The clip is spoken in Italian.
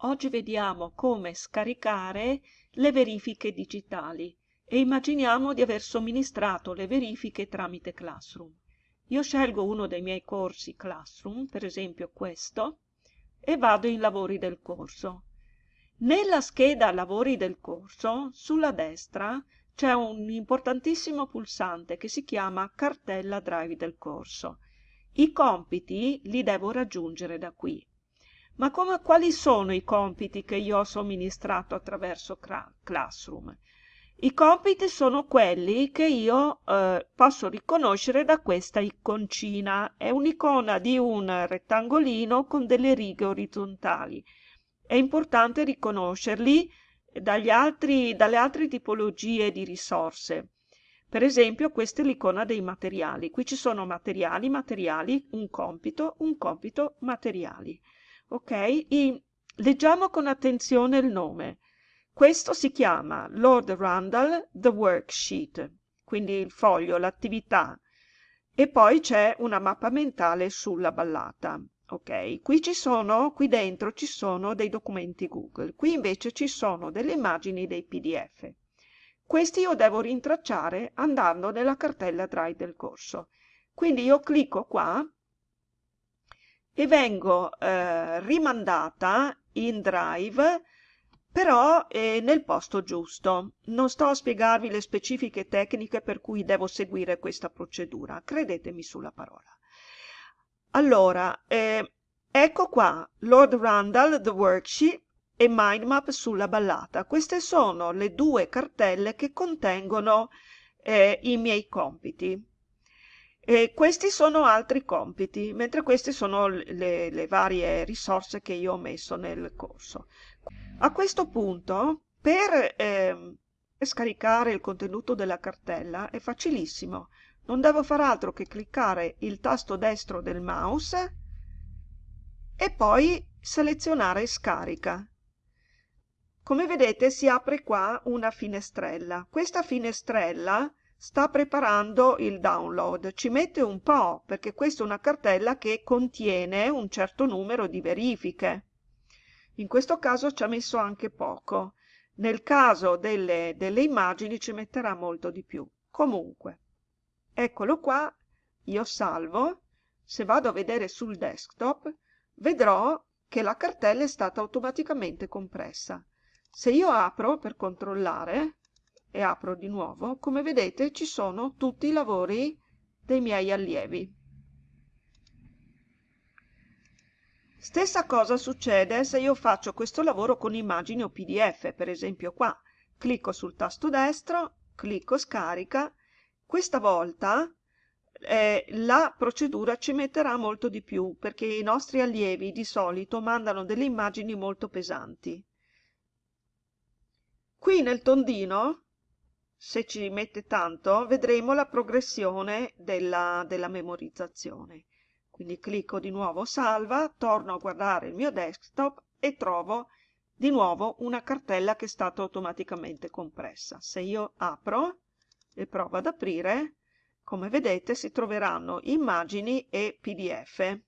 Oggi vediamo come scaricare le verifiche digitali e immaginiamo di aver somministrato le verifiche tramite Classroom. Io scelgo uno dei miei corsi Classroom, per esempio questo, e vado in lavori del corso. Nella scheda lavori del corso, sulla destra, c'è un importantissimo pulsante che si chiama cartella drive del corso. I compiti li devo raggiungere da qui. Ma come, quali sono i compiti che io ho somministrato attraverso Classroom? I compiti sono quelli che io eh, posso riconoscere da questa iconcina. È un'icona di un rettangolino con delle righe orizzontali. È importante riconoscerli altri, dalle altre tipologie di risorse. Per esempio, questa è l'icona dei materiali. Qui ci sono materiali, materiali, un compito, un compito, materiali ok? I, leggiamo con attenzione il nome. Questo si chiama Lord Randall The Worksheet, quindi il foglio, l'attività. E poi c'è una mappa mentale sulla ballata. Ok, qui ci sono, qui dentro ci sono dei documenti Google, qui invece ci sono delle immagini dei PDF. Questi io devo rintracciare andando nella cartella Drive del corso. Quindi io clicco qua e vengo eh, rimandata in drive però eh, nel posto giusto. Non sto a spiegarvi le specifiche tecniche per cui devo seguire questa procedura, credetemi sulla parola. Allora, eh, ecco qua Lord Randall, The Worksheet e Mindmap sulla ballata. Queste sono le due cartelle che contengono eh, i miei compiti. E questi sono altri compiti, mentre queste sono le, le varie risorse che io ho messo nel corso. A questo punto, per eh, scaricare il contenuto della cartella è facilissimo. Non devo fare altro che cliccare il tasto destro del mouse e poi selezionare scarica. Come vedete si apre qua una finestrella. Questa finestrella sta preparando il download. Ci mette un po' perché questa è una cartella che contiene un certo numero di verifiche. In questo caso ci ha messo anche poco. Nel caso delle, delle immagini ci metterà molto di più. Comunque, eccolo qua, io salvo. Se vado a vedere sul desktop, vedrò che la cartella è stata automaticamente compressa. Se io apro per controllare, e apro di nuovo, come vedete ci sono tutti i lavori dei miei allievi. Stessa cosa succede se io faccio questo lavoro con immagini o pdf, per esempio qua. Clicco sul tasto destro, clicco scarica, questa volta eh, la procedura ci metterà molto di più perché i nostri allievi di solito mandano delle immagini molto pesanti. Qui nel tondino se ci mette tanto, vedremo la progressione della, della memorizzazione. Quindi clicco di nuovo salva, torno a guardare il mio desktop e trovo di nuovo una cartella che è stata automaticamente compressa. Se io apro e provo ad aprire, come vedete si troveranno immagini e pdf.